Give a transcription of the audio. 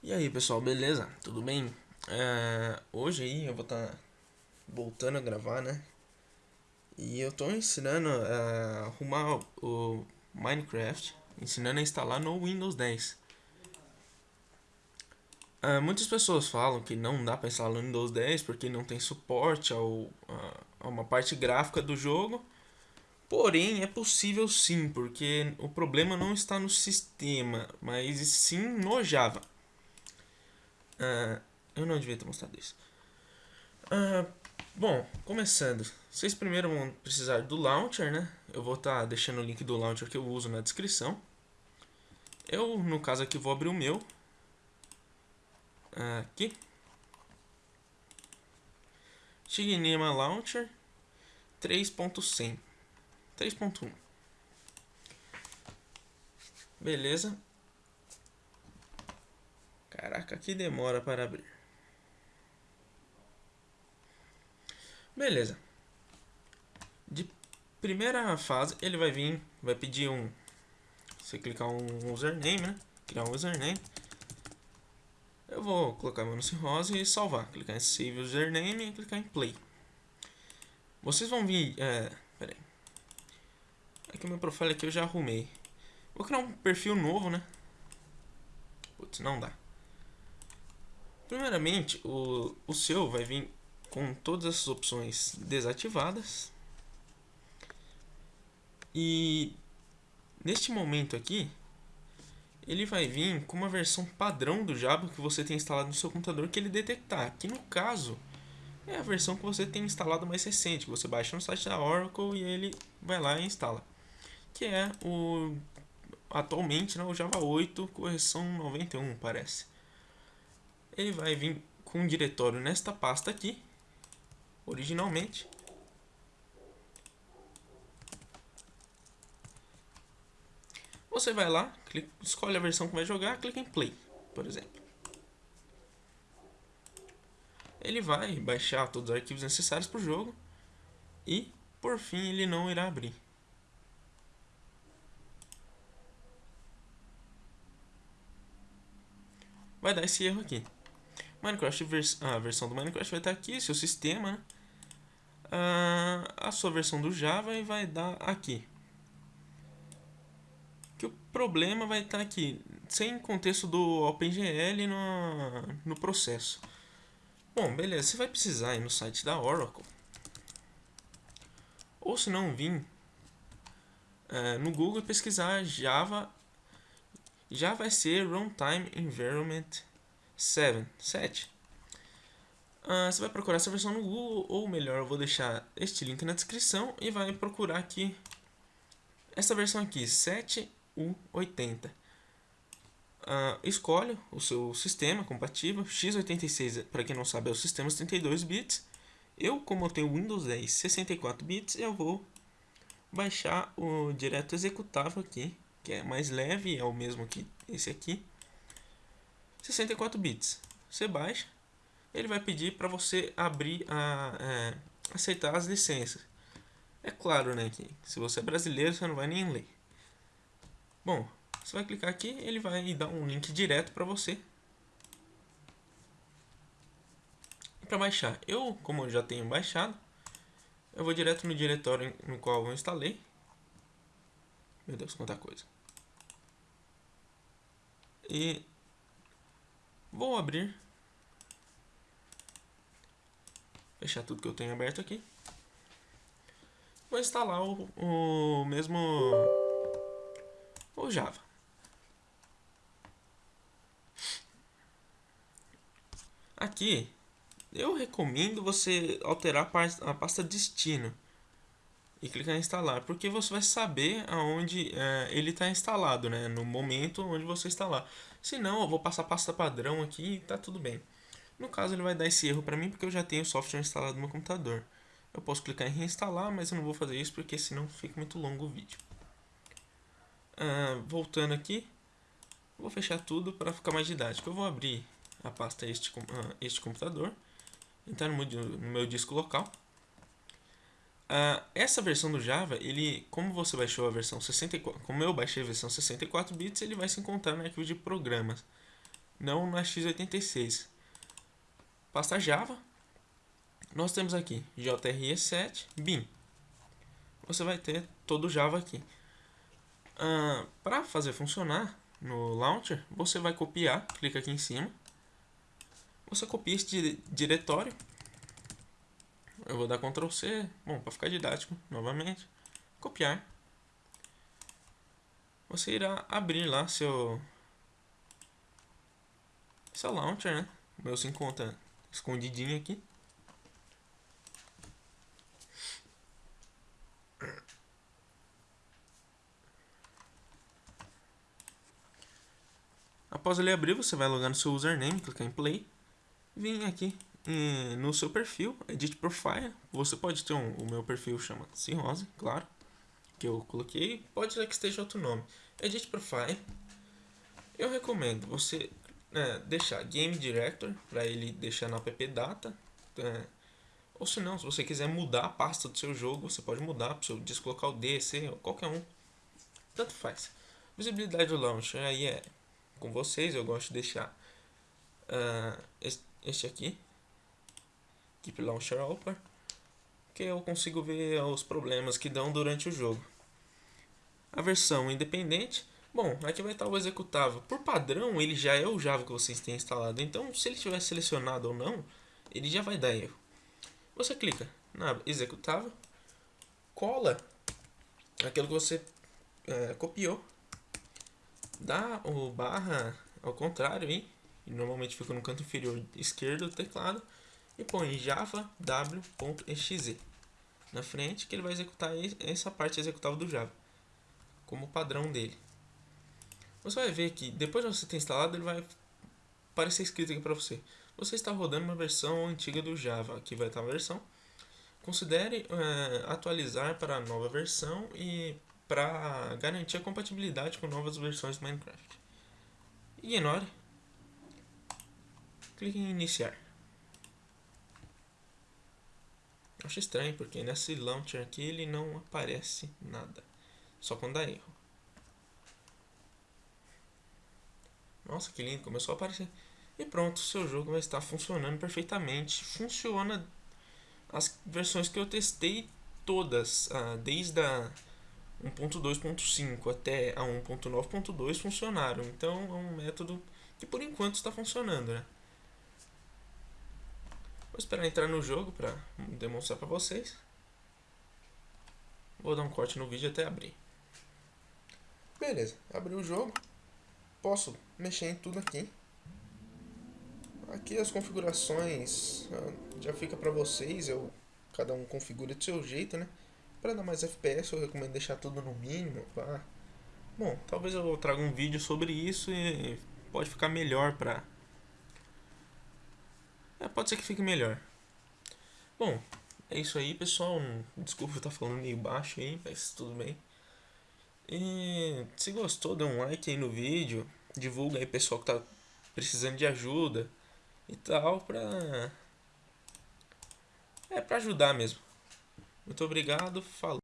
E aí pessoal, beleza? Tudo bem? É, hoje aí eu vou estar tá voltando a gravar, né? E eu tô ensinando a arrumar o Minecraft, ensinando a instalar no Windows 10. É, muitas pessoas falam que não dá para instalar no Windows 10 porque não tem suporte ao, a uma parte gráfica do jogo. Porém, é possível sim, porque o problema não está no sistema, mas sim no Java. Uh, eu não devia ter mostrado isso. Uh, bom, começando. Vocês primeiro vão precisar do launcher, né? Eu vou estar tá deixando o link do launcher que eu uso na descrição. Eu, no caso aqui, vou abrir o meu. Aqui. Shignema Launcher 3.100 3.1 Beleza. Caraca, que demora para abrir. Beleza. De primeira fase, ele vai vir, vai pedir um... Você clicar um username, né? Criar um username. Eu vou colocar meu nome rosa e salvar. Clicar em Save Username e clicar em Play. Vocês vão vir... É, aí. Aqui o meu profile aqui eu já arrumei. Vou criar um perfil novo, né? Putz, não dá. Primeiramente, o, o seu vai vir com todas essas opções desativadas. E neste momento aqui, ele vai vir com uma versão padrão do Java que você tem instalado no seu computador que ele detectar. Que no caso é a versão que você tem instalado mais recente, que você baixa no site da Oracle e ele vai lá e instala. Que é o atualmente né, o Java 8 correção 91, parece ele vai vir com um diretório nesta pasta aqui, originalmente. Você vai lá, clica, escolhe a versão que vai jogar, clica em Play, por exemplo. Ele vai baixar todos os arquivos necessários para o jogo e, por fim, ele não irá abrir. Vai dar esse erro aqui. Minecraft, vers a versão do Minecraft vai estar aqui, seu sistema, né? ah, a sua versão do Java e vai dar aqui. Que o problema vai estar aqui, sem contexto do OpenGL no, no processo. Bom, beleza, você vai precisar ir no site da Oracle. Ou se não vir é, no Google pesquisar Java Java SE Runtime Environment 7. 7. Uh, você vai procurar essa versão no Google, ou melhor, eu vou deixar este link na descrição e vai procurar aqui essa versão aqui, 7U80. Uh, ah, escolhe o seu sistema compatível, x86, para quem não sabe, é o sistema 32 bits. Eu, como eu tenho Windows 10 64 bits, eu vou baixar o direto executável aqui, que é mais leve, é o mesmo que esse aqui. 64 bits. Você baixa, ele vai pedir para você abrir a é, aceitar as licenças. É claro, né, que se você é brasileiro, você não vai nem ler. Bom, você vai clicar aqui, ele vai dar um link direto para você. Para baixar, eu, como eu já tenho baixado, eu vou direto no diretório no qual eu instalei. Meu Deus, quanta coisa. E Vou abrir. Fechar tudo que eu tenho aberto aqui. Vou instalar o, o mesmo... O Java. Aqui, eu recomendo você alterar a pasta destino e clicar em instalar, porque você vai saber aonde é, ele está instalado, né, no momento onde você instalar. Se não, eu vou passar pasta padrão aqui e tá tudo bem. No caso, ele vai dar esse erro para mim porque eu já tenho o software instalado no meu computador. Eu posso clicar em reinstalar, mas eu não vou fazer isso porque senão fica muito longo o vídeo. Ah, voltando aqui, vou fechar tudo para ficar mais didático. Eu vou abrir a pasta este, uh, este computador, entrar no meu, no meu disco local. Uh, essa versão do Java, ele, como você baixou a versão 64, como eu baixei a versão 64 bits, ele vai se encontrar no arquivo de programas. não na x86. Pasta Java, nós temos aqui JRE7 bin. Você vai ter todo o Java aqui. Ah, Para fazer funcionar no launcher, você vai copiar, clica aqui em cima. Você copia este diretório. Eu vou dar Ctrl C, bom, para ficar didático, novamente. Copiar. Você irá abrir lá seu seu launcher, né? O meu se encontra escondidinho aqui. Após ele abrir, você vai logar no seu username, clicar em play, vir aqui no seu perfil, edit profile, você pode ter um, o meu perfil chama Cirrose, claro, que eu coloquei, pode ser que esteja outro nome, edit profile, eu recomendo você é, deixar game director, para ele deixar na app data, é, ou se não, se você quiser mudar a pasta do seu jogo, você pode mudar para o seu disco local D, C, qualquer um, tanto faz. Visibilidade do launcher, aí é com vocês, eu gosto de deixar uh, este aqui, Keep Launcher Open, que eu consigo ver os problemas que dão durante o jogo. A versão independente, bom, aqui vai estar o executável. Por padrão, ele já é o Java que vocês têm instalado, então se ele estiver selecionado ou não, ele já vai dar erro. Você clica na executável, cola aquilo que você é, copiou dá o barra ao contrário e normalmente fica no canto inferior esquerdo do teclado, e põe java w.exe na frente, que ele vai executar essa parte executável do Java, como padrão dele. Você vai ver que depois de você ter instalado, ele vai aparecer escrito aqui para você. Você está rodando uma versão antiga do Java, aqui vai estar a versão. Considere é, atualizar para a nova versão e para garantir a compatibilidade com novas versões do Minecraft. Ignore. Clique em iniciar. Acho estranho porque nesse launcher aqui ele não aparece nada. Só quando dá erro. Nossa, que lindo, começou a aparecer. E pronto, seu jogo vai estar funcionando perfeitamente. Funciona as versões que eu testei todas, ah, desde a 1.2.5 até a 1.9.2 funcionaram. Então é um método que por enquanto está funcionando, né? Vou esperar entrar no jogo para demonstrar para vocês. Vou dar um corte no vídeo até abrir. Beleza, abriu o jogo. Posso mexer em tudo aqui. Aqui as configurações ah, já fica para vocês, eu cada um configura do seu jeito, né? Para dar mais FPS eu recomendo deixar tudo no mínimo. Tá? Bom, talvez eu traga um vídeo sobre isso e pode ficar melhor para... É, pode ser que fique melhor. Bom, é isso aí pessoal. Desculpa eu estar falando meio baixo aí, mas tudo bem. E se gostou, dê um like aí no vídeo. Divulga aí pessoal que tá precisando de ajuda e tal pra... É pra ajudar mesmo. Muito obrigado, falou.